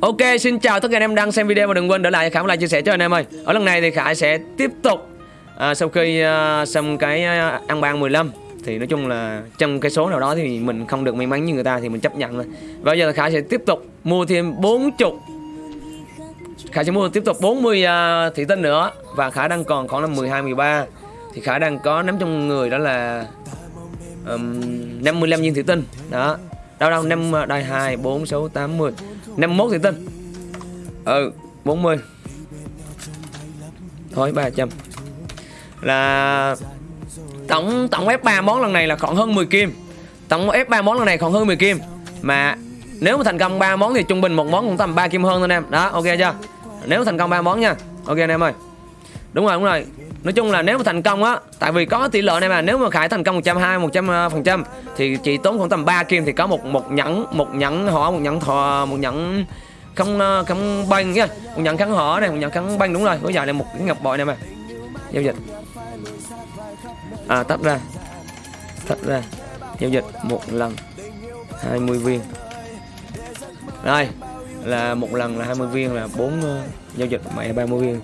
Ok, xin chào tất cả anh em đang xem video và đừng quên để lại Khải một like chia sẻ cho anh em ơi. Ở lần này thì Khải sẽ tiếp tục à, sau khi à, xong cái à, ăn ban 15 thì nói chung là trong cái số nào đó thì mình không được may mắn như người ta thì mình chấp nhận thôi. Và bây giờ là Khải sẽ tiếp tục mua thêm 40 Khải sẽ mua tiếp tục 40 uh, à, thị tinh nữa và Khải đang còn khoảng là 12 13 thì Khải đang có nắm trong người đó là um, 55 viên thị tinh đó đâu đâu năm à, đây 2 4 6 8 10 51 thị tinh ừ 40 thôi 300 là tổng tổng F3 món lần này là khoảng hơn 10 kim. Tổng F3 món lần này khoảng hơn 10 kim. Mà nếu mà thành công 3 món thì trung bình một món cũng tầm 3 kim hơn thôi anh em. Đó, ok chưa? Nếu thành công 3 món nha. Ok anh em ơi. Đúng rồi đúng rồi nói chung là nếu mà thành công á tại vì có tỷ lệ này mà nếu mà khải thành công 120 100% thì chỉ tốn khoảng tầm 3 kim thì có một một nhẫn một nhẫn họ một nhẫn thò một nhẫn không ờ, không banh nha. Một nhẫn kháng họ này một nhẫn kháng banh đúng rồi bây giờ này một cái ngọc bội này mà. Giao dịch. À tắt ra. Tắt ra. Giao dịch một lần 20 viên. Đây là một lần là 20 viên là 4 uh, ờ, giao dịch mẹ 30 viên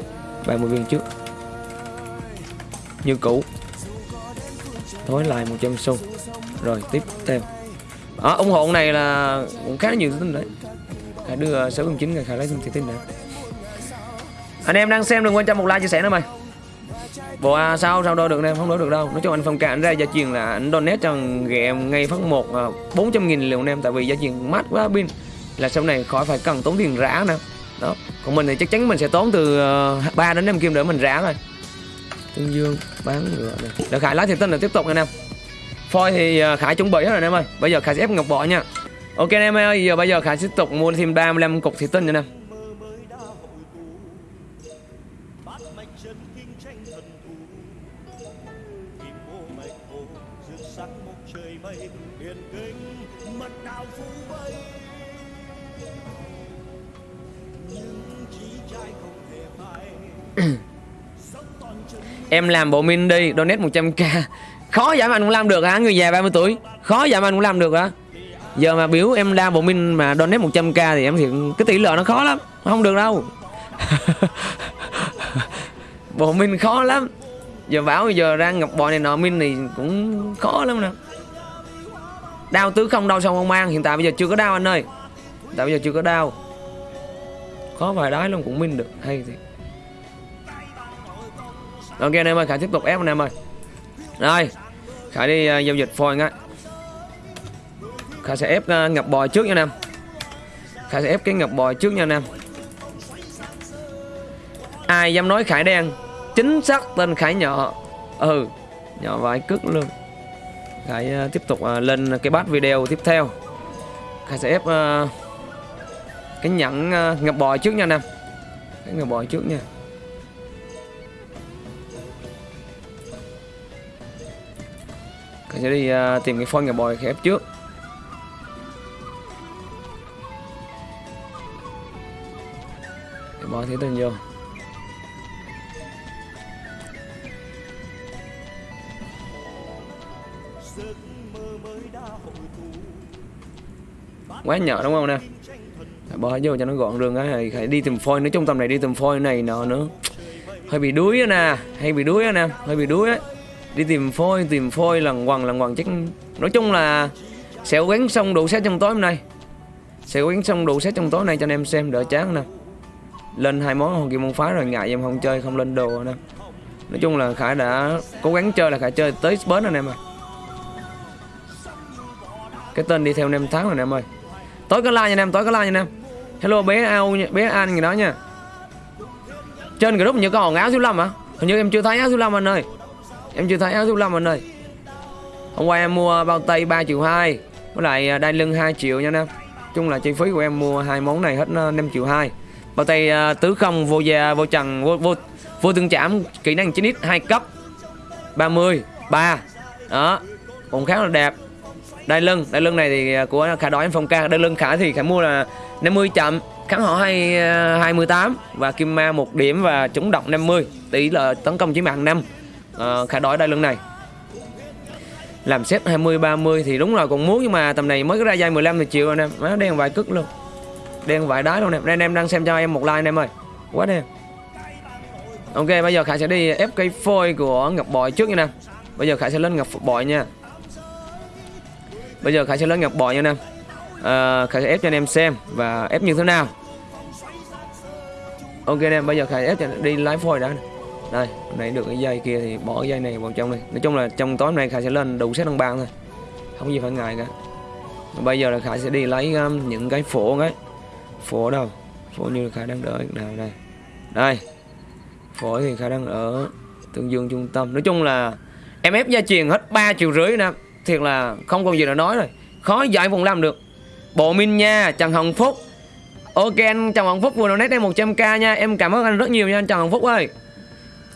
30 viên trước như cũ. Thối lại 100 xu rồi tiếp theo. À, ủng hộ này là cũng khá nhiều tin đấy. Hãy đưa 609 ngày khai lấy thêm tin nữa. Anh em đang xem đừng quên cho một like chia sẻ nữa mày. Bộ à, sao sao đo được em không đo được đâu. Nói chung anh phong cả anh ra gia truyền là anh donate cho ghẹ ngay phát một à, 400 nghìn liều em. Tại vì gia truyền mát quá pin. Là sau này khỏi phải cần tốn tiền rã nữa. Đó. Còn mình thì chắc chắn mình sẽ tốn từ à, uh, 3 đến 5 kim để mình rã thôi tương dương bán ngựa này. Được khải lái thiệt tinh là tiếp tục anh em. Phôi thì à, khải chuẩn bị hết rồi anh em ơi. Bây giờ khải sẽ ép ngọc bỏ nha. Ok anh em ơi, giờ bây giờ khải tiếp tục mua thêm 35 cục thủy tinh nha anh Em. Em làm bộ min đi, donate 100k Khó giảm anh cũng làm được hả, người già 30 tuổi. Khó giảm anh cũng làm được hả? Giờ mà biểu em ra bộ min mà donate 100k thì em thiệt cái tỷ lệ nó khó lắm. Không được đâu. Bộ min khó lắm. Giờ bảo giờ ra ngọc bò này nọ min thì cũng khó lắm nè. Đau tứ không đau xong không mang Hiện tại bây giờ chưa có đau anh ơi. Tại bây giờ chưa có đau. Khó vài đái luôn cũng min được. Hay thiệt. Ok anh em ơi, Khải tiếp tục ép anh em ơi. Rồi Khải đi uh, giao dịch phôi ngay Khải sẽ ép à, uh, ngập bò trước nha anh em. Khải sẽ ép cái ngập bò trước nha anh em. Ai dám nói Khải đen Chính xác tên Khải nhỏ Ừ Nhỏ vài cước luôn. Khải uh, tiếp tục uh, lên cái bát video tiếp theo. Khải sẽ ép uh, Cái nhẫn uh, ngập bò trước nha anh em. Cái ngập bò trước nha. Mình sẽ đi uh, tìm cái phone nhà bòi khép trước. Để bỏ thế tên vô. Quá nhỏ đúng không nè? Bỏ vô cho nó gọn đường á Phải đi tìm phôi nữa trong tầm này đi tìm phôi này nọ nữa. Hơi bị đuối nè Hay bị đuối á nè Hơi bị đuối á đi tìm phôi tìm phôi lần quần lần quần chắc. Nói chung là sẽ quán xong đủ xét trong tối hôm nay. Sẽ quán xong đủ xét trong tối nay cho anh em xem, đỡ chán nè. Lên hai món, hồng kim môn phá rồi, ngại em không chơi, không lên đồ nè. Nói chung là khải đã cố gắng chơi là khải chơi tới bến anh em ơi cái tên đi theo anh em tháng rồi anh em ơi. Tối có like nha anh em, tối có like nha anh em. Hello bé ao bé an gì đó nha. Trên group như có hòn áo số lâm hả? Hình như em chưa thấy áo số lâm anh ơi. Em chưa thấy áo số 5 anh ơi. Hôm qua em mua bao tay 3 triệu 2 Với lại à, đai lưng 2 triệu nha em. Chung là chi phí của em mua hai món này hết à, 5 triệu 2 Bao tay à, tứ không vô già vô trần vô vô, vô tương chạm kỹ năng 9x 2 cấp. 30 3 Đó. Cũng khá là đẹp. Đai lưng Đai lưng này thì của khả đói em phong ca. Đai lưng khả thì khả mua là 50 chậm. Kháng họ 2, 28 Và kim ma 1 điểm và chống độc 50 Tỷ lệ tấn công chỉ mạng 5 uh, khả đổi đai lưng này. Làm xếp 20 30 thì đúng là còn muốn nhưng mà tầm này mới ra dây 15 thì chịu anh em má đen vài cức luôn. Đen vải đái luôn nè. Anh em đang xem cho em một like anh em ơi. Quá đen. Ok bây giờ Khải sẽ đi ép cây phôi của ngọc bội trước nha nè. Bây giờ Khải sẽ lên ngọc bội nha. Bây giờ Khải sẽ lên ngọc bội nha nè. À, Khải sẽ ép cho anh em xem Và ép như thế nào. Ok anh em bây giờ Khải ép cho đi lái phôi đã đây nãy được cái dây kia thì bỏ cái dây này vào trong đi. Nói chung là trong tối nay Khải sẽ lên đủ set đăng bang thôi. Không gì phải ngại cả. Bây giờ là Khải sẽ đi lấy um, những cái phổ ấy Phổ đâu? Phổ như là Khải đang đợi nào đây? Đây. Phổ thì Khải đang ở Tương Dương trung tâm. Nói chung là Em ép gia truyền hết 3 triệu rưỡi nè. Thiệt là không còn gì để nói rồi. Khó giải vùng làm được. Bộ Minh nha Trần Hồng Phúc. Ok anh Trần Hồng Phúc vừa donate em 100k nha. Em cảm ơn anh rất nhiều nha anh Trần Hồng Phúc ơi.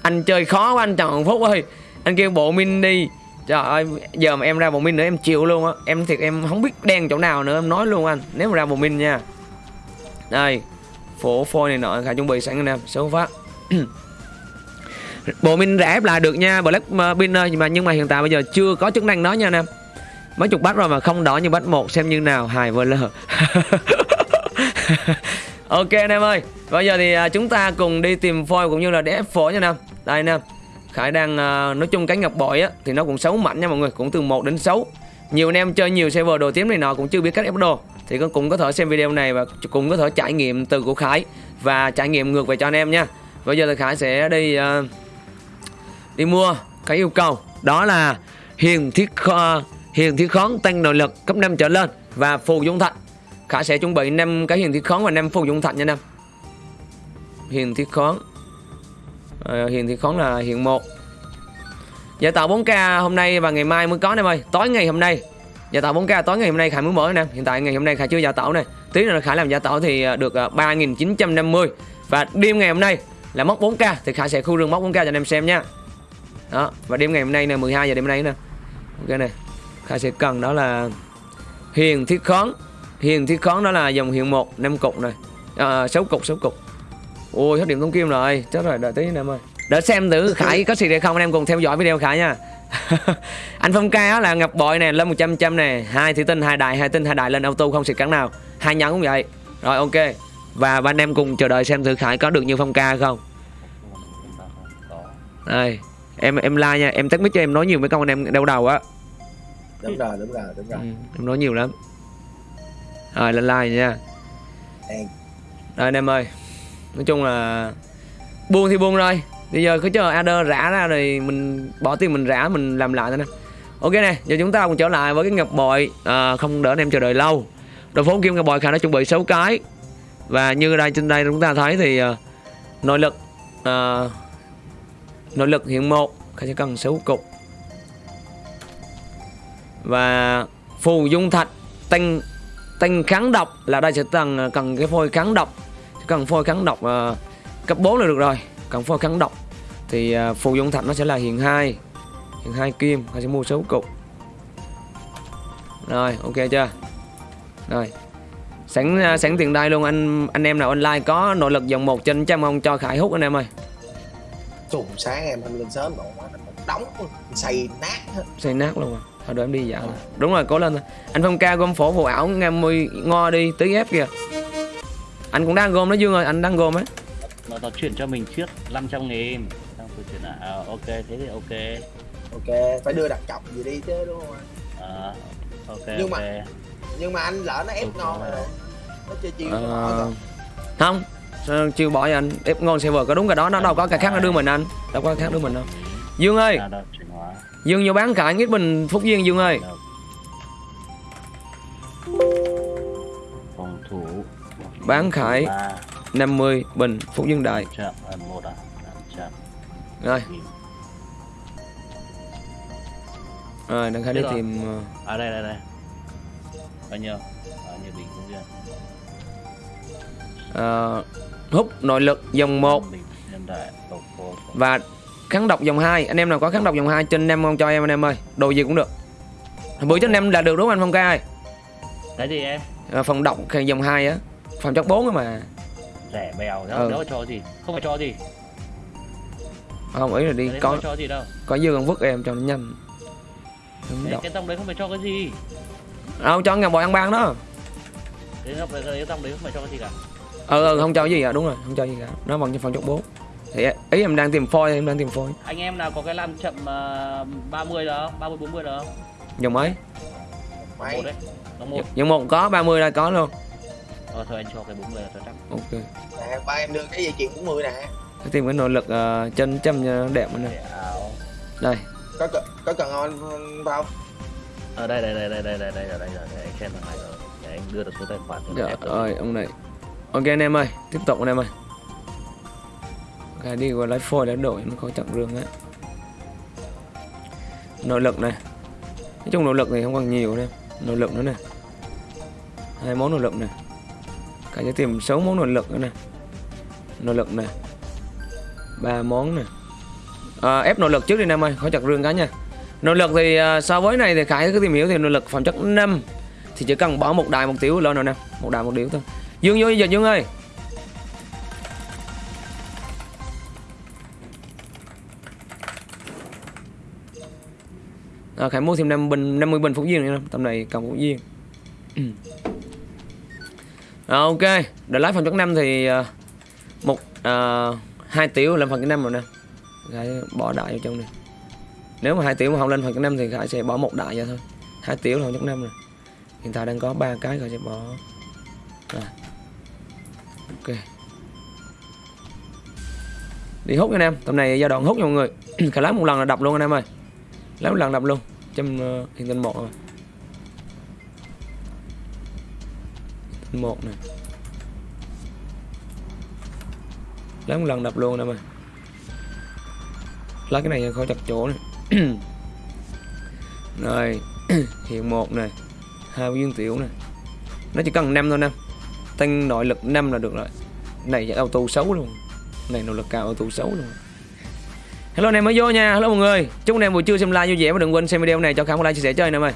Anh chơi khó quá, anh Trần Phúc ơi. Anh kêu bộ min đi Trời ơi, Giờ mà em ra bộ min nữa em chịu luôn á. Em thiệt em không biết đen chỗ nào nữa, Em nói luôn anh, Nếu mà ra bộ min nha. Đây, Phổ phôi này nọ, khả chuẩn bị sẵn anh em Số phát. Bộ min rẻ ép lại được nha, Black Pin ơi mà, Nhưng mà hiện tại bây giờ chưa có chức năng đó nha anh em. Mấy chục bát rồi mà không đỏ như bát một, Xem như nào, hài vơ lờ. Ok anh em ơi, Bây giờ thì à, chúng ta cùng đi tìm phôi cũng như là để ép phổi nha nam đây anh em Khải đang à, nói chung cái ngọc bội á Thì nó cũng xấu mạnh nha mọi người Cũng từ 1 đến 6 Nhiều anh em chơi nhiều server đồ tím này nọ cũng chưa biết cách ép đồ. Thì cũng có thể xem video này và cũng có thể trải nghiệm từ của Khải Và trải nghiệm ngược về cho anh em nha. Bây giờ thì Khải sẽ đi uh, Đi mua cái yêu cầu. Đó là hiền thiết kho, hiền thiết khón tăng nội lực cấp 5 trở lên Và phù dung thạch. Khải sẽ chuẩn bị 5 cái hiền thiết khón và 5 phù dung thạch nha nam Hiền thiết khón à, Hiền thiết khón là hiện 1 Giả tạo 4K hôm nay và ngày mai mới có em ơi. Tối ngày hôm nay. Giả tạo 4K tối ngày hôm nay Khải mới mở nè. Hiện tại ngày hôm nay Khải chưa giả tạo này Tí nữa Khải làm giả tạo thì ờ, được ờ, 3.950 Và đêm ngày hôm nay là móc 4K Thì Khải sẽ khu rừng móc 4K cho anh em xem nha. Đó Và đêm ngày hôm nay nè 12 giờ đêm nay nè. Ok này Khải sẽ cần đó là Hiền thiết khón Hiền thiết khón đó là dòng hiện 1 5 cục này à, 6 cục 6 cục. Ôi hết điểm thông kim rồi. Chết rồi đợi tí anh em ơi. Để xem thử Khải có gì hay không. Anh em cùng theo dõi video Khải nha. Anh Phong ca là ngọc bội này lên 100 trăm này hai thủy tinh hai đại hai tinh hai đại lên auto không xịt cắn nào. Hai nhẫn cũng vậy. Rồi ok. Và ba anh em cùng chờ đợi xem thử Khải có được như Phong ca không. Đây em em like nha. Em tắt mic cho em nói nhiều mấy câu anh em đau đầu á. Đúng rồi đúng rồi đúng rồi. Ừ, em nói nhiều lắm. Rồi lên like nha. Đây. Rồi anh em ơi Nói chung là Buông thì buông rồi Bây giờ cứ chờ Adder rã ra rồi Mình bỏ tiền mình rã mình làm lại thôi nè. Ok nè Giờ chúng ta cùng trở lại với cái ngọc bội. À, Không đỡ anh em chờ đợi lâu. Đội phố kim ngọc bội khả đã chuẩn bị 6 cái. Và như đây trên đây chúng ta thấy thì uh, Nội lực uh, Nội lực hiện một Khả sẽ cần 6 cục. Và Phù dung thạch Tinh tinh kháng độc là đây sẽ cần à, cần cái phôi kháng độc cần phôi kháng độc uh, cấp 4 là được rồi. Cần phôi kháng độc thì uh, phù dung thạch nó sẽ là hiện hai. Hiện hai kim họ sẽ mua số cục. Rồi ok chưa? Rồi. Sẵn uh, sẵn tiền đây luôn anh anh em nào online có nội lực dòng một trên trăm không? Cho khải hút anh em ơi. Trùng sáng em anh lên sớm rồi đóng. Xây nát xây nát luôn à? Thôi đợi em đi dạo. Đúng rồi cố lên. Thôi anh phong ca gom phổ vụ ảo nghe mùi ngo đi tí ép kìa anh cũng đang gom đó dương ơi anh đang gom ấy. Nó, nó chuyển cho mình trước 500 nghìn. Xong tôi chuyển lại. À, ok thế thì ok. Ok phải đưa đặt cọc gì đi chứ đúng không anh? À, ok nhưng ok. mà nhưng mà anh lỡ nó ép okay. ngon rồi. Nó chơi chiêu à, rồi. không chưa bỏ anh? Ép ngon server có đúng cái đó nó đâu có cái khác nó đưa mình anh. Đâu có cái khác đưa mình đâu. Dương ơi. Dương vô bán cả ít bình Phúc Duyên Dương ơi. Phòng Bán khải 50 bình Phúc Dương Đại à, Rồi. Rồi đang khải đi tìm À đây đây đây. Bao nhiêu? Bao nhiêu bình Phúc Dương à, Hút nội lực dòng 1 Và kháng độc dòng 2 anh em nào có kháng độc dòng 2 trên em không cho em anh em ơi. Đồ gì cũng được. Bữa trên em là được đúng không anh phong ca ơi? Cái gì em? À, phòng độc dòng 2 á phòng chất 4 mà rẻ bèo đó, ừ. cho gì không phải cho gì không ý là đi có cho gì đâu có dư con vứt em cho nó nhanh cái, cái tông đấy không phải cho cái gì đâu cho ngọc bội ăn ban đó cái góc đấy, cái dòng đấy không phải cho cái gì cả. ờ ừ, không cho gì cả đúng rồi không cho gì cả nó bằng cho phần chốt bố thì ý em đang tìm phôi em đang tìm phôi Anh em nào có cái làm chậm uh, 30 đó, không? 30 40 đó. không? dòng mấy Mày Một đấy. Dòng một có 30 đây có luôn Ờ thôi anh cho cái 40 là cho chắc. ok nè ba em đưa cái dây chuyền 40 nè Phải tìm cái nội lực uh, chân châm đẹp nữa nè đây có cần có cần ngon vào Ở đây đây đây đây đây đây đây đây rồi. Để anh xem này rồi. Để anh đưa được số tài khoản rồi. ơi ông này Ok anh em ơi Tiếp tục anh em ơi Cái đi qua lấy phôi lấy đổi Nó có chặng rương á Nội lực này Nói chung nội lực thì không còn nhiều đâu Nội lực nữa nè hai món nội lực này Cả sẽ tìm 6 món nội lực nữa nè. Nội lực nè. Ba món nè. À, Ép nội lực trước đi anh ơi Khỏi chặt rương cá nha. Nội lực thì à, so với này thì Khải cứ tìm hiểu thì nội lực phẩm chất 5 thì chỉ cần bỏ một đài một tiểu lên rồi nè. Một đài một điếu thôi. Dương vô giờ dương ơi. À, khải mua thêm 5 bình 50 bình phúc viên nữa tầm này cầm phúc viên à, ok. Để lái phần chất năm thì ờ, một à, hai tiểu lên phần cái năm rồi nè. Khải bỏ đại vô trong này nếu mà hai tiểu mà không lên phần cái năm thì khải sẽ bỏ một đại ra thôi. Hai tiểu là phần chất năm rồi. Hiện tại đang có ba cái rồi sẽ bỏ. À. ok. Đi hút nha anh em. Tầm này giai đoạn hút nha mọi người. Khả lấy một lần là đập luôn anh em ơi. Lấy một lần đập luôn. Trong uh, ờ, hiện tình một rồi. Tinh một này lấy một lần đập luôn nè mà lấy cái này khỏi chặt chỗ này rồi, hiện một này hai viên tiểu này nó chỉ cần 5 thôi năm tăng nội lực 5 là được rồi. Này chạy auto xấu luôn. Này nội lực cao, auto xấu luôn. Hello anh em mới vô nha. Hello mọi người. Chúc anh em buổi trưa xem like vui vẻ và đừng quên xem video này. Cho khám một like chia sẻ chơi anh em ơi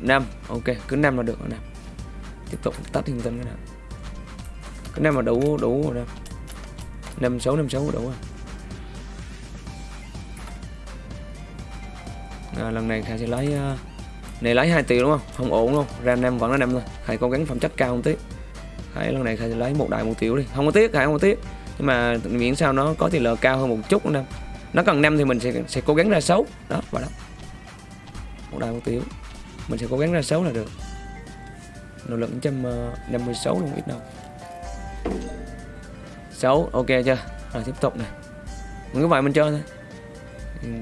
năm, ok. Cứ năm là được rồi nè tiếp tục tắt thiên tinh cái nào. Cái này mà đủ đủ rồi nè năm sáu năm sáu đủ rồi. À, lần này khai sẽ lấy uh, này lấy 2 triệu đúng không? Không ổn luôn ram năm vẫn là năm thôi. Thầy cố gắng phẩm chất cao một tí. Thầy lần này thầy sẽ lấy một đại một triệu đi. Không có tiếc thầy không có tiếc. Nhưng mà miễn sao nó có tỷ lệ cao hơn một chút năm nó cần năm thì mình sẽ sẽ cố gắng ra xấu đó và đó. Một đại một triệu mình sẽ cố gắng ra xấu là được nội lực trăm ờ, năm mươi sáu luôn ít đâu. 6 ok chưa? Rồi tiếp tục này. Mình cứ vậy mình chơi thôi.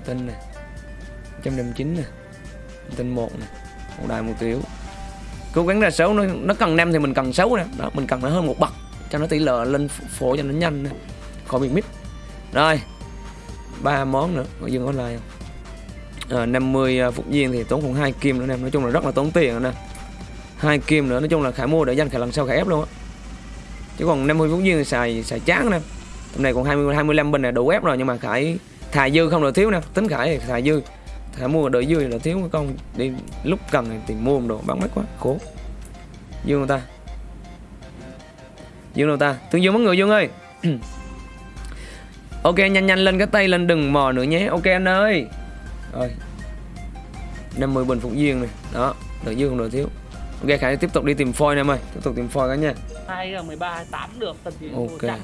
Tinh này. Trăm năm chín này. Tinh một này. Một đài một tiểu. Cố gắng ra xấu nó nó cần năm thì mình cần 6 nè. Đó mình cần nó hơn một bậc cho nó tỷ lệ lên phổ cho nó nhanh nè. Khỏi bị mít. Rồi ba món nữa. Có dừng online không? À, 50 phục viên thì tốn khoảng hai kim nữa nè. Nói chung là rất là tốn tiền nè hai kim nữa. Nói chung là khải mua để dành khả lần sau khải ép luôn á. Chứ còn 50 phút viên xài xài chán nè. Tầm này còn 20 25 bình này đủ ép rồi, nhưng mà khải thà dư không được thiếu nè. Tính khải thì thà dư. Thà mua đợi dư là thiếu, con đi lúc cần thì tìm mua một đồ bán mắc quá, khổ. Dương người ta? Dương người ta? Thương dương mấy người dương ơi. Ok, nhanh nhanh lên cái tay lên đừng mò nữa nhé. Ok, anh ơi. Rồi. 50 bình phục duyên này. Đó, đợi dư không đợi thiếu. Ok Khải tiếp tục đi tìm phôi em ơi. Tiếp tục tìm phôi các nha Hai là 13, 28 được tầm gì Ok.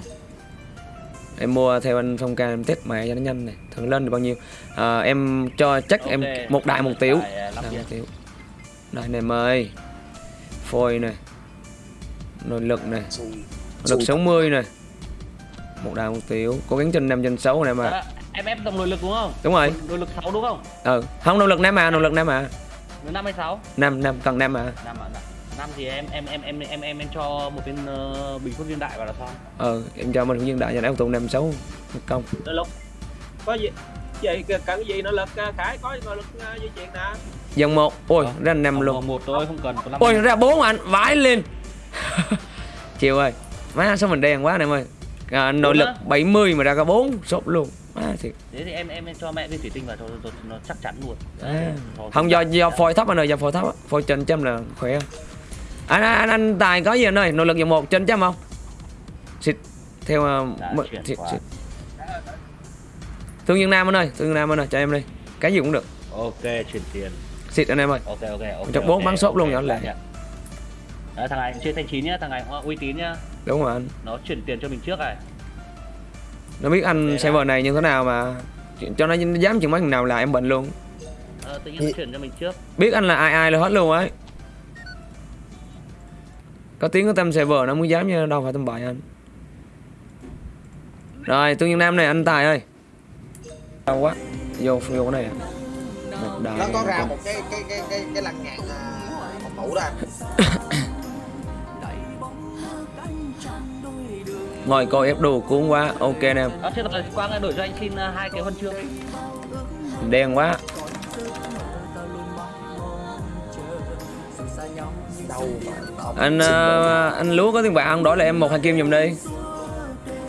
Em mua theo anh Phong Ca em test mẹ cho nó nhanh này. Thằng lên được bao nhiêu? À, Em cho chắc okay. em một đại một tiểu. À, đại một tiểu. Đây này mời, Phôi này Nội lực này Nội lực 60 này Một đại một tiểu. Cố gắng trên năm trên sáu này mà Em ép dòng nội lực đúng không? Đúng rồi. Nội lực 6 đúng không? Ừ. Không nội lực nam mà nội lực nam mà 56. 5 5 cần 5 à. 5 ạ 5 dạ. thì em em em em em em, em cho một viên uh, bình phút viên đại vào là sao? Ờ, em cho một viên đại cho nó tụ 56 công. Tới lúc. Có gì vậy cần gì nỗ lực khải có gì lực di chuyện nè. Dòng 1. Ôi, à, ra 5 luôn. 1 thôi không cần Ôi, ra 4 anh, vãi lên. Chiều ơi. Má sao mình đen quá anh em ơi à, nội lực á? 70 mà ra cả bốn sốt luôn má thiệt Thế thì em em cho mẹ viên thủy tinh vào cho, cho, nó chắc chắn luôn. À. Không do do phôi thấp anh ơi do phôi thấp á. phôi trên trăm là khỏe anh anh, anh, anh tài có gì anh ơi nội lực dòng một trên trăm không xịt theo uh, xịt, xịt. thương nhân nam anh ơi thương nhân nam anh ơi cho em đi cái gì cũng được Ok chuyển tiền. xịt anh em ơi Ok ok ok. Ok, bốn bắn ok, sốt luôn nhỏ lẹ. à, thằng này chơi thanh chín nhá thằng này uy tín nhá đúng rồi anh. Nó chuyển tiền cho mình trước này nó biết anh Để server này như thế nào mà cho nó dám chừng mấy thằng nào là em bệnh luôn. Ờ, tự nhiên nó chuyển cho mình trước. biết anh là ai ai là hết luôn ấy. Có tiếng có tâm server nó mới dám như đâu phải tâm bại anh. Rồi tương nhân nam này anh tài ơi. Đau quá. Vô vô cái này à. nó có ra một cái cái cái cái cái lăng nhạn à, phòng thủ đó ngồi coi ép đồ cuốn quá ok nè. À, thế rồi quang đổi cho anh xin uh, hai cái huân chương. Đen quá. Anh ờ, anh lúa có tiền bạc không? Đổi lại em một hai kim giùm đi.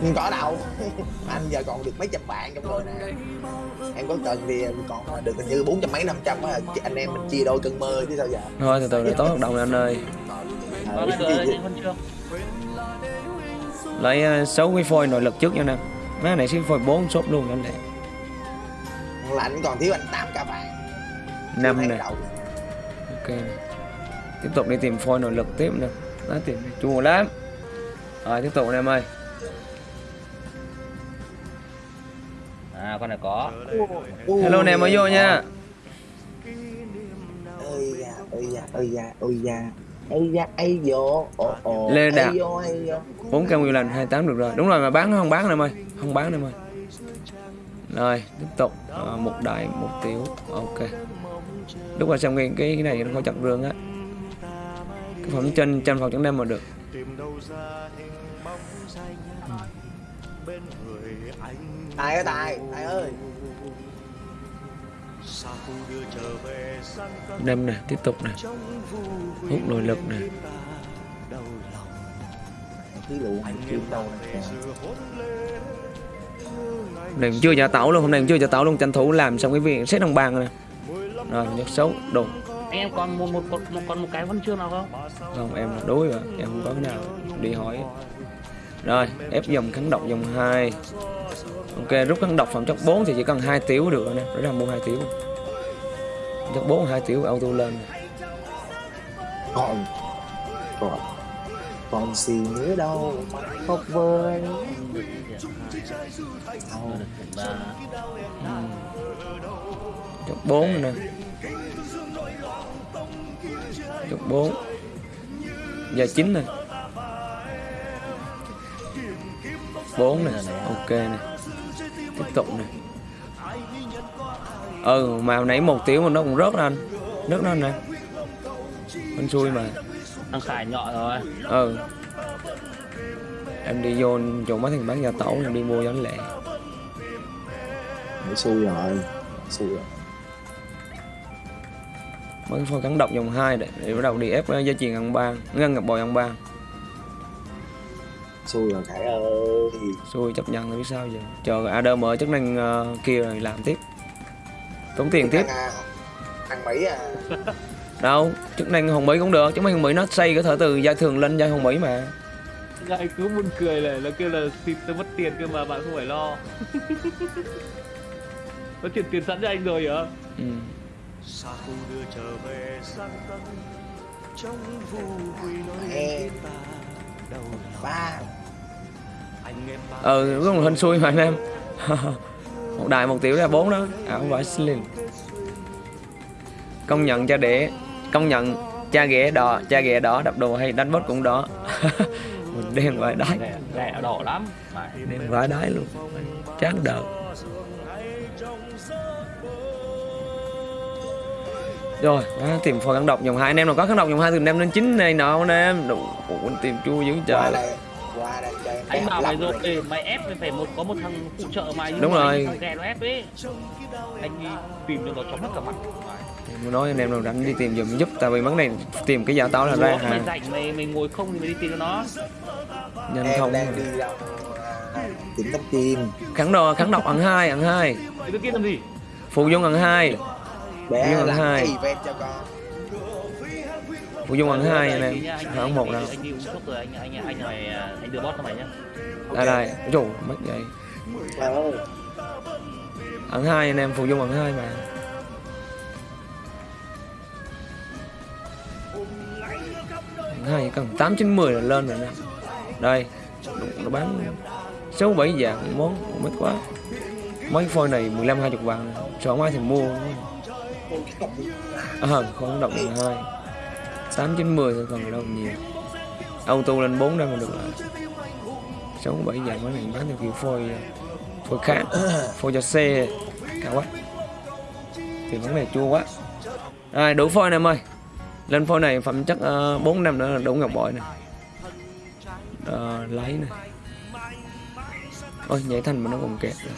Không có đâu. Anh giờ còn được mấy trăm bạn trong người nè. Em có cần thì em còn được hình như bốn trăm mấy năm trăm anh em mình chia đôi cơn mơ chứ sao giờ. Thôi từ từ để tối hợp đồng này anh ơi. Quang anh chương lấy ờ, sáu cái phôi nội lực trước nha nè. Má này xí phôi bốn shop luôn anh là anh còn thiếu anh tám cả bạn. Năm Tháng nè. đầu. ok tiếp tục đi tìm phôi nội lực tiếp nè. Nó tìm chua lắm. Rồi tiếp tục nè em ơi. À con này có. Hello nè mới vô nha. ơi da ơi da ơi da ơi da ây vô. Ồ ồ. Lê Đạt. vô vô. Bốn cam nguyên lành 28 được rồi. Đúng rồi mà bán không bán em ơi. Không bán em ơi. Rồi tiếp tục. Ờ, một đại một tiểu. Ok. Lúc mà cái cái cái này nó có chặt rương á. Cái phẩm trên trên phòng chẳng đem mà được. Tài ơi tài. Tài ơi đem nè tiếp tục nè. Hút nội lực nè. hôm nay chưa trả tẩu luôn hôm nay cũng chưa trả tẩu luôn. Tranh thủ làm xong cái việc xét đồng bàn rồi nè. Rồi nhất xấu đồ anh em còn một một, một, một còn một cái huân chương nào không? Không em là đối rồi em không có cái nào đi hỏi. rồi ép dòng kháng độc dòng 2 ok rút kháng độc phẩm chất 4 thì chỉ cần hai tiểu được rồi nè. Để ra mua hai tiểu. Chất 4 hai tiểu auto lên. Còn còn còn gì nữa đâu. Khóc vơi. Chất 4 rồi nè. Chất 4 giờ 9 nè. 4 nè. Ok nè tiếp tục nè. Ừ mà hồi nãy một tiểu mà nó cũng rớt ra anh rớt ra nè. Anh xui mà. Thằng khải nhọ rồi. Ừ. Em đi vô chỗ mấy thằng bán gia tổ em đi mua anh lẹ. Mới xui rồi. Xui rồi. Mấy cái phôi cắn độc dòng 2 để, để bắt đầu đi ép dây chuyền ăn ban ngân ngập bò ăn ban xui rồi khải ơi. Xui chấp nhận rồi biết sao giờ. Chờ AD mở chức năng ờ, kia rồi làm tiếp. Tốn tiền tiếp. Thằng, à, thằng mỹ à. Đâu chức năng hồng mỹ cũng được chứ mấy hồng mỹ nó xây có thể từ giai thường lên giai hồng mỹ mà. Lại cứ buồn cười là nó kêu là xịt tôi mất tiền cơ mà bạn không phải lo. Nó chuyển tiền sẵn cho anh rồi hả? Ừ. e ba ừ có một hình xui. mà anh em. Một đài một tiểu ra bốn đó. À không phải slim. Công nhận cha đẻ công nhận cha ghẻ đỏ cha ghẻ đỏ đập đồ hay đánh bot cũng đỏ. Mình đen vải đáy rẻ rẻ đỏ lắm. Đen vải đáy luôn. Chán đợt rồi á, tìm phôi kháng độc dòng hai. Anh em nào có kháng độc dòng hai thì đem lên chín này nọ anh em. Đủ tìm chua dữ trời qua đây cho em anh bảo mày rồi ê, mày ép mày phải một có một thằng phụ trợ mày Đúng rồi. thằng ghẻ nó ép ấy. Anh đi tìm cho nó chóng mất cả mặt. Nói anh em nào rảnh đi tìm giùm giúp tại vì vấn này tìm cái giả táo là ra Ủa, mày rảnh mày mày ngồi không thì mày đi tìm nó. Nhanh em không. đang đi đâu tìm tấm kim kháng độc kháng độc ăn hai ăn hai. Cái kia làm gì? Phụ dung ăn hai. Để mà làm hai. cho con phụ dung ăn hai anh em không anh, một anh, đâu anh đi uống thuốc rồi anh anh anh này anh đưa bot cho mày nhá. Đây đây. Chủ mất vậy. Ăn hai anh em phụ dung ăn hai mà. Ăn hai cần tám chín mười là lên rồi nè. Đây nó bán sáu bảy dạng món không ít quá. Mấy phôi này 15 20 vàng. Chọn ai thì mua. À, không động hai tám chín mười thôi còn đâu nhiều. Auto lên 4 đây mà được là sáu bảy dạng mấy này bán theo kiểu phôi phôi khác phôi cho xe cao quá. Thì món này chua quá. Rồi đủ phôi này em ơi. Lên phôi này phẩm chất uh, 4 năm nữa là đủ ngọc bội này Ờ, lấy này ôi nhảy thành mà nó còn kẹt rồi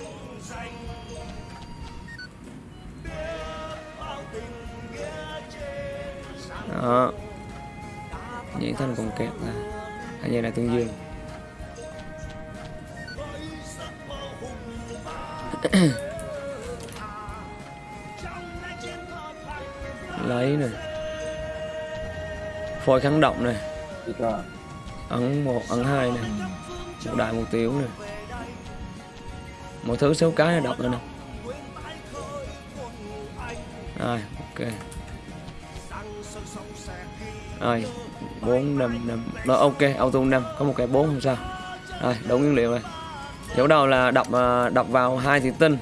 đó nhảy thành còn kẹt là hai nhảy là tương dương. Lấy này phôi kháng động này rồi. Ấn một ấn hai này một đại một tiểu này một thứ số cái là đọc nữa nè. Rồi ok. Rồi bốn năm năm. Đó ok auto năm có một cái bốn không sao. Rồi đủ nguyên liệu rồi. Dấu đầu là đọc à, đọc vào hai thủy tinh.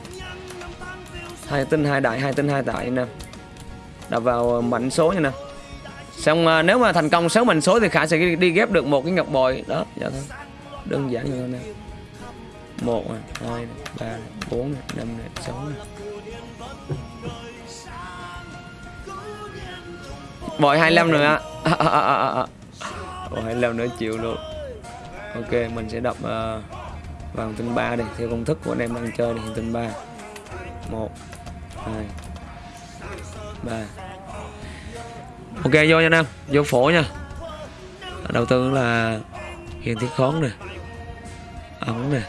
Hai tinh hai đại hai tinh hai đại nè. Đọc vào à, mảnh số nha nè. Xong à, nếu mà thành công 6 mảnh số thì khả sẽ đi, đi ghép được một cái ngọc bội. Đó dạ thôi. Đơn giản như thế này. Một hai ba bốn năm sáu bội 25 nữa à, à, à, à, bội 25 nữa chịu luôn. Ok mình sẽ đập uh, ờ, vàng tinh 3 đi theo công thức của anh em đang chơi thì tinh 3 một hai ba. Ok vô nha anh em vô phổ nha. Đầu tư là hiền thiết khón nè ống nè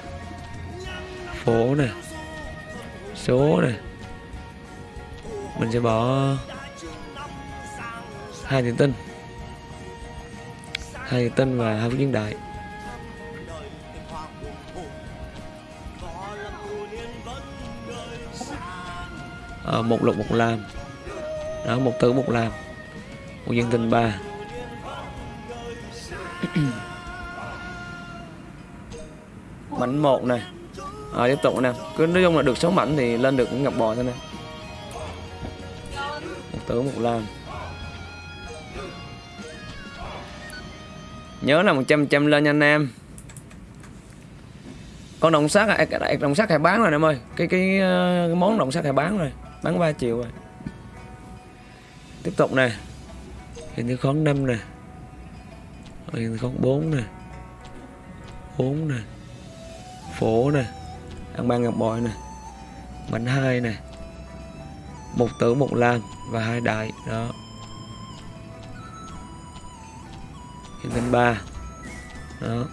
phổ nè số nè. Mình sẽ bỏ hai tiền tinh hai tiền tinh và hai viên đại à, một lục một làm, đó một tử một làm, một dân tinh ba. Mảnh một này à, ờ, tiếp tục nè. Cứ nói chung là được sáu mảnh thì lên được cũng ngọc bò thôi nè. Một tử một làm. Nhớ là 100 trăm lên nha anh em. Con đồng sắt à, đồng sắt hay bán rồi em ơi. Cái cái, ờ, cái món đồng sắt hay bán rồi. Bán 3 triệu rồi. Tiếp tục nè. Hình như khón 5 nè. Hình như khón 4 nè. 4 nè. Phổ nè. Ăn ban ngập bội nè. Bánh hai nè. Một tử một lam và hai đại. Đó. Hiện ba. Đó.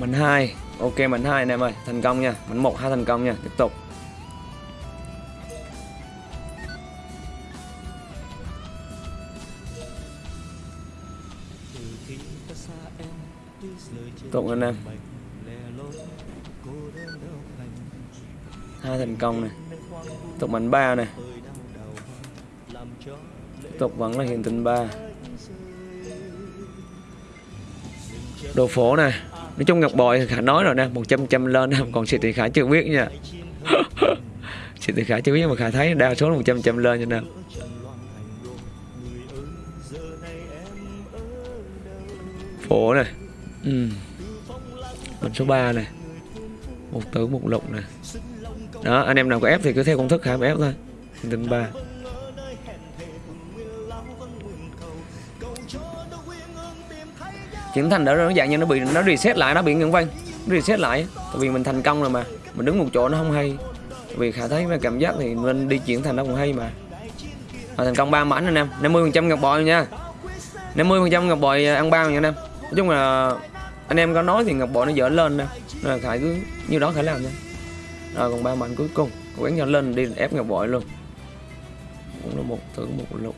Mảnh hai. Ok, mảnh hai anh em ơi. Thành công nha. Mảnh một, hai thành công nha. Tiếp tục. Tiếp tục anh em. Hai thành công này tiếp tục mình ba này. Tiếp tục vẫn là hiện tinh ba. Đồ phổ này nói chung ngọc bội khả nói rồi nè 100 trăm lên. Còn xịt thì khả chưa biết nha. Xịt thì khả chưa biết mà khả thấy đa số là 100 trăm lên cho nên. Phổ này ừ. mình số 3 này một tử, một lục này đó anh em nào có ép thì cứ theo công thức hàm ép thôi. Tinh ba. Chuyển thành đã nó dạng như nó bị nó reset lại nó bị ngưng vang reset lại. Tại vì mình thành công rồi mà. Mình đứng một chỗ nó không hay. Tại vì khả thấy cái cảm giác thì nên đi chuyển thành nó cũng hay mà. À, thành công ba mảnh anh em. 50 phần trăm ngọc bội nha. 50 phần trăm ngọc bội à, ăn bao nha anh em. Nói chung là anh em có nói thì ngọc bội nó dở lên nè. Là khải cứ như đó khải làm thôi rồi còn ba mảnh cuối cùng. Cố gắng cho lên đi, ép ngọc bội luôn. Cũng là một, thử một lục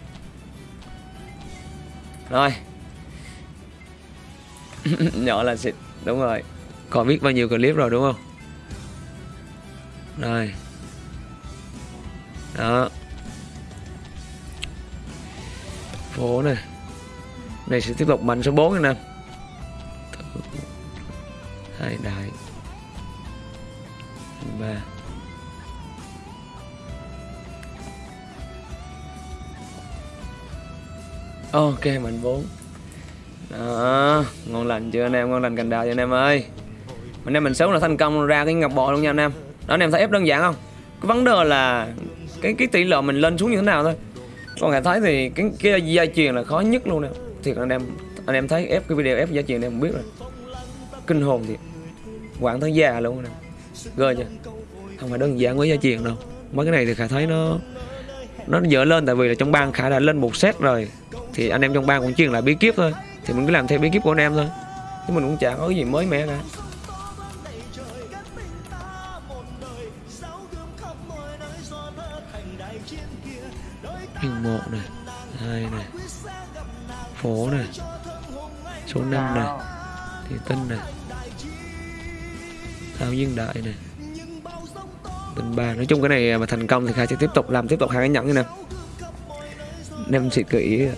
rồi. Nhỏ là xịt, đúng rồi. Còn biết bao nhiêu clip rồi, đúng không? Rồi. Đó. Phố này này, sẽ tiếp tục mạnh số 4 anh em hai đại ba. Ok, mạnh 4 đó, ngon lành chưa anh em? Ngon lành cành đào cho anh em ơi? Anh em mình xấu là thành công ra cái ngọc bội luôn nha anh em. Đó, anh em thấy ép đơn giản không? Cái vấn đề là cái cái tỷ lệ mình lên xuống như thế nào thôi. Còn hệ thấy thì cái cái gia truyền là khó nhất luôn nè. Thiệt anh em anh em thấy ép cái video ép gia truyền em không biết rồi. Kinh hồn thiệt. Quảng tới già luôn nè ghê chưa không phải đơn giản với gia truyền đâu. Mấy cái này thì khả thấy nó nó dở lên tại vì là trong bang khả đã lên một set rồi. Thì anh em trong bang cũng truyền lại bí kíp thôi. Thì mình cứ làm theo bí kíp của anh em thôi. Chứ mình cũng chả có cái gì mới mẻ cả. Hình một này hai này phố này số 5 này thì tinh này thao dương đại này tình ba. Nói chung cái này mà thành công thì khai sẽ tiếp tục làm tiếp tục hai cái nhẫn như nè. Nem xịt kỹ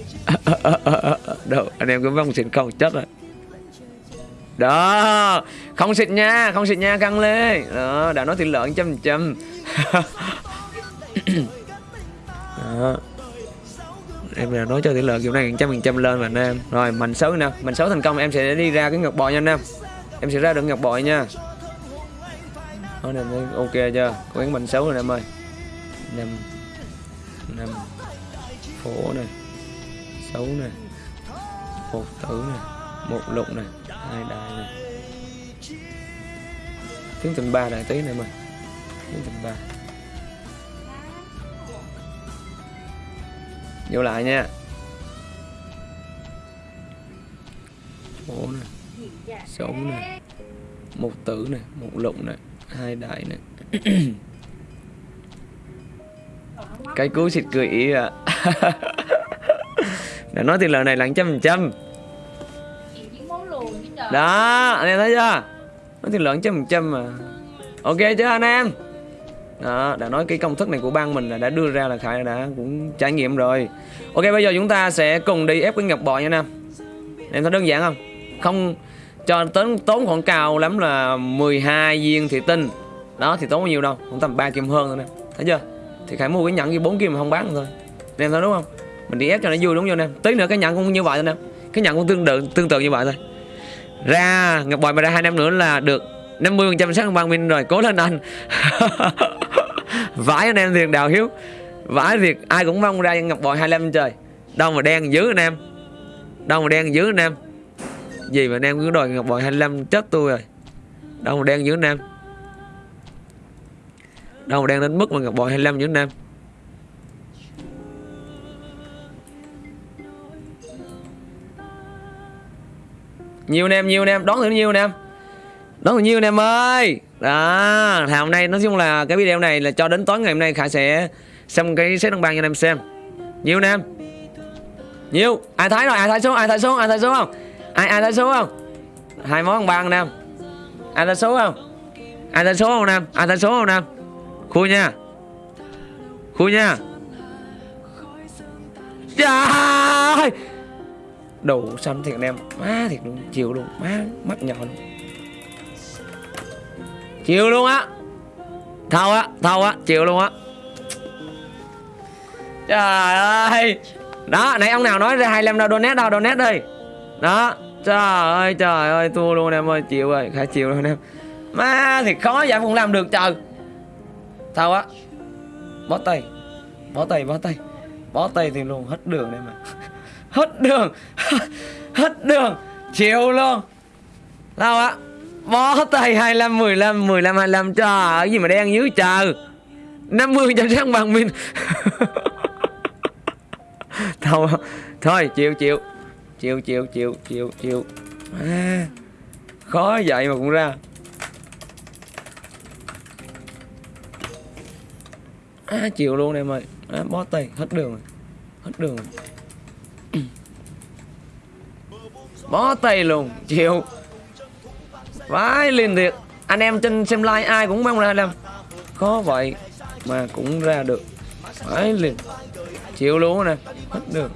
đâu, anh em cứ vong xịt không chết rồi. Đó, không xịt nha, không xịt nha, căng lê. Đó, đã nói thịt lợn trăm trăm. Đó. Em là nói cho tỷ lệ kiểu này trăm phần trăm lên mà anh em. Rồi, mạnh xấu nè. Mạnh xấu thành công, em sẽ đi ra cái ngọc bội nha anh em. Em sẽ ra được ngọc bội nha đó này ok chưa? Có cái mạnh xấu rồi em ơi. Năm năm phổ này xấu này một tử này một lục này hai đại này tiếng tình ba đại tí này em ơi. Tiếng tình ba. Vô lại nha. Phổ này xấu này một tử này một lục này hai đại nữa, cái cú xịt cười ý à đã nói thì lời này là trăm phần trăm. Đó anh em thấy chưa? Nói thì lợn trăm phần trăm mà. Ok chưa anh em? Đó đã nói cái công thức này của ban mình là đã đưa ra là khải đã cũng trải nghiệm rồi. Ok bây giờ chúng ta sẽ cùng đi ép cái ngọc bò nha anh em. Em thấy đơn giản không? Không cho tốn tốn khoảng cao lắm là 12 viên thị tinh. Đó, thì tốn bao nhiêu đâu? Cũng tầm 3 kim hơn thôi nè. Thấy chưa? Thì khải mua cái nhẫn như 4 kim mà không bán thôi. Anh em thấy đúng không? Mình đi ép cho nó vui đúng không anh em tí nữa cái nhẫn cũng như vậy thôi nè. Cái nhẫn cũng tương tự tương tự như vậy thôi. Ra, ngọc bòi mà ra hai năm nữa là được 50 phần trăm sáng bằng mình rồi. Cố lên anh. Vãi anh em thiệt, đào hiếu. Vãi thiệt, ai cũng mong ra ngọc bòi 25 trời. Đâu mà đen dữ anh em. Đâu mà đen dữ anh em gì mà anh cứ đòi ngọc bội 25 chết tôi rồi. Đâu mà đen dữ Nam. Em đâu mà đen đến mức mà ngọc bội 25 dữ Nam. Em nhiều Nam, em nhiều Nam, em đón thử nhiều Nam. Em đón thử nhiều Nam em ơi. Đó thì hôm nay nói chung là cái video này là cho đến tối ngày hôm nay khải sẽ xem cái set đồng bàn cho anh em xem. Nhiều Nam. Em nhiều. Ai thấy rồi? Ai thấy xuống? Ai thấy xuống? Ai thấy xuống không? Ai ai thấy số không? Hai món bang anh em ai thấy số không? Ai thấy số không anh em ai thấy số không anh em khui nha. Khui nha. Trời! Đủ xanh thiệt em má thiệt luôn, chịu luôn. Má, mắt nhỏ luôn. Chịu luôn á. Thâu á thâu á, chịu luôn á. Trời ơi! Đó, nãy ông nào nói ra 25 đâu donate đâu donate đi đó trời ơi trời ơi, thua luôn em ơi, chịu rồi, khá chịu luôn em. Má, thì khó vậy cũng làm được, trời. Sao á? Bó tay bó tay bó tay. Bó tay thì luôn hết đường đây mà hết đường hết đường, chịu luôn. Sao á? Bó tay 25 15 15 25 trời ơi gì mà đen dữ trời. 50 trăm sáng bằng mình. Thôi thôi, chịu chịu chịu chịu chịu chịu chịu. À, khó vậy mà cũng ra. À, chịu luôn em ơi. À, bó tay hết đường rồi. Hết đường rồi. Bó tay luôn chịu. Vãi liền thiệt. Anh em trên xem like ai cũng mong ra làm khó vậy mà cũng ra được. Vãi liền. Chịu luôn nè. Hết đường.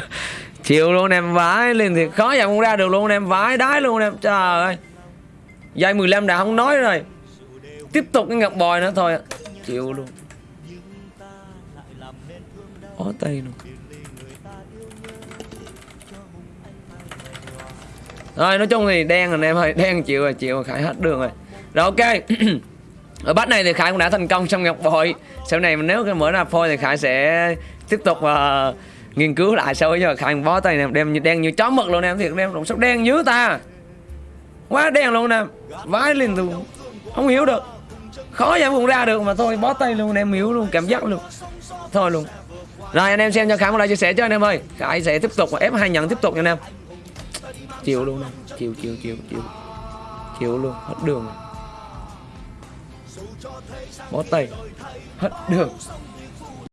chịu luôn em vãi liền thì khó dòng không ra được luôn em vãi đái luôn em. Trời ơi. Dây 15 đã không nói rồi. Tiếp tục cái ngọc bòi nữa thôi. Chịu luôn. Bó tay luôn rồi nói chung thì đen rồi anh em ơi. Đen chịu rồi chịu rồi. Khải hết đường rồi. Rồi ok. Ở bắt này thì khải cũng đã thành công trong ngọc bội sau này nếu cái mở ra phôi thì khải sẽ tiếp tục uh, nghiên cứu lại sau giờ khải bó tay nè đem như đen như chó mực luôn em. Thiệt em đồng sóc đen dữ ta. Quá đen luôn nè vãi lên luôn. Không hiểu được. Khó vậy cũng ra được mà thôi, bó tay luôn em, hiểu luôn, cảm giác luôn. Thôi luôn. Rồi, anh em xem cho khải một like chia sẻ cho anh em ơi. Khải sẽ tiếp tục, ép hai nhận tiếp tục nha anh em. Chịu luôn nè chịu chịu chịu chịu. Chịu luôn, hết đường. Bó tay. Hết đường.